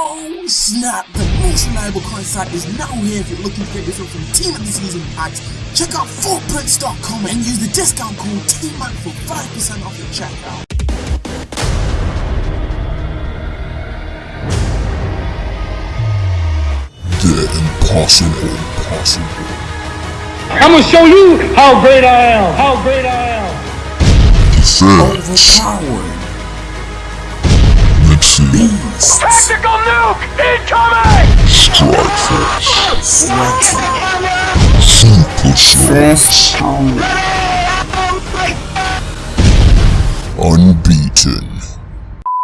Oh snap! The most reliable coin site is now here if you're looking to get yourself some Team of the Season packs. Check out footprints.com and use the discount code TMAC for 5% off your checkout. The impossible, impossible. I'm gonna show you how great I am. How great I am. Defense. Overpowered. Mixing. Beast. Tactical nuke incoming. Strike Force. Sweaty. Super Sauce. Unbeaten.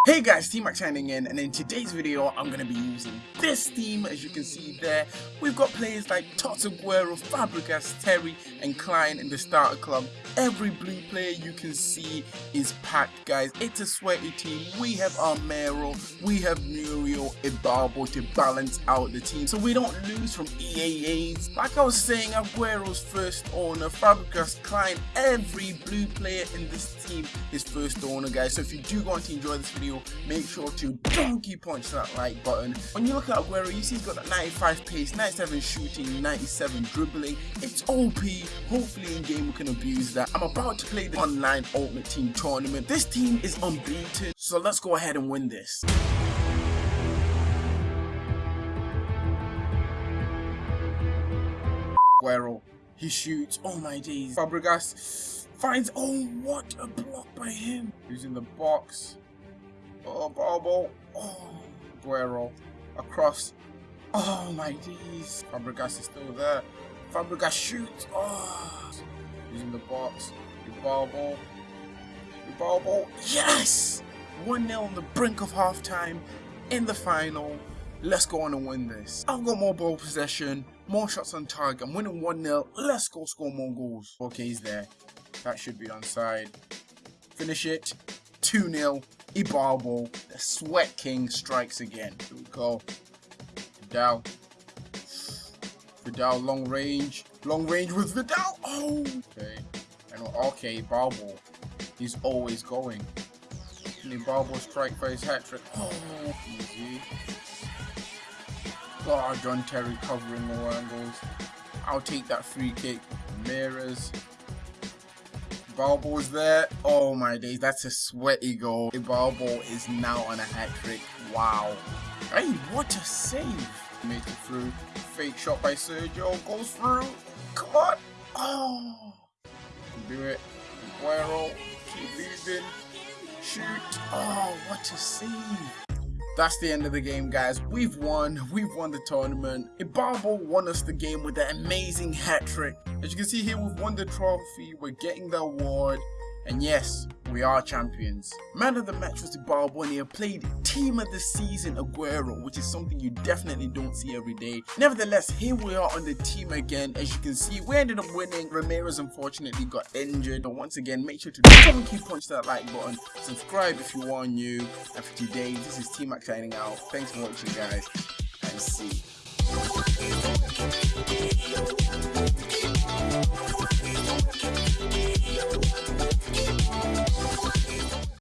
Hey guys, T-Mac signing in, and in today's video, I'm going to be using this team, as you can see there. We've got players like Tots Aguero, Fabregas, Terry, and Clyne in the starter club. Every blue player you can see is packed, guys. It's a sweaty team. We have Armero, we have Muriel, Ibarbo to balance out the team, so we don't lose from EAAs. Like I was saying, Aguero's first owner, Fabregas, Clyne, every blue player in this team is first owner, guys. So if you do want to enjoy this video, make sure to donkey punch that like button. When you look at Aguero, you see he's got that 95 pace, 97 shooting, 97 dribbling. It's OP. Hopefully in game we can abuse that. I'm about to play the online Ultimate Team tournament. This team is unbeaten, so let's go ahead and win this. Aguero, he shoots. Oh my days. Fabregas finds. Oh, what a block by him. Using the box. Oh, Barbo. Oh, Guerrero. Across. Oh, my days. Fabregas is still there. Fabregas shoots. Oh. Using the box. Barbo. Barbo. Yes! 1-0 on the brink of half time In the final. Let's go on and win this. I've got more ball possession, more shots on target. I'm winning 1-0. Let's go score more goals. Okay, he's there. That should be onside. Finish it. 2-0. Ibarbo, the Sweat King, strikes again. Here we go. Vidal. Vidal, long range. Long range with Vidal. Oh! Okay. Know. Okay, Ibarbo. He's always going. And Ibarbo strike for his hat trick. Oh, easy. Oh, John Terry covering all angles. I'll take that free kick. Ramirez. Balbo's there. Oh my days, that's a sweaty goal. Balbo is now on a hat trick. Wow. Hey, what a save. Make it through. Fake shot by Sergio. Goes through. Come on. Oh. Do it. Aguero. Keep moving. Shoot. Oh, what a save. That's the end of the game, guys. We've won. We've won the tournament. Ibarbo won us the game with an amazing hat trick. As you can see here, we've won the trophy. We're getting the award. And yes, we are champions. Man of the match was Ibarbo and he played team of the season Aguero, which is something you definitely don't see every day. Nevertheless, here we are on the team again. As you can see, we ended up winning. Ramirez unfortunately got injured. But once again, make sure to donkey punch that like button. Subscribe if you are new. And for today, this is T-Mac signing out. Thanks for watching, guys. And see.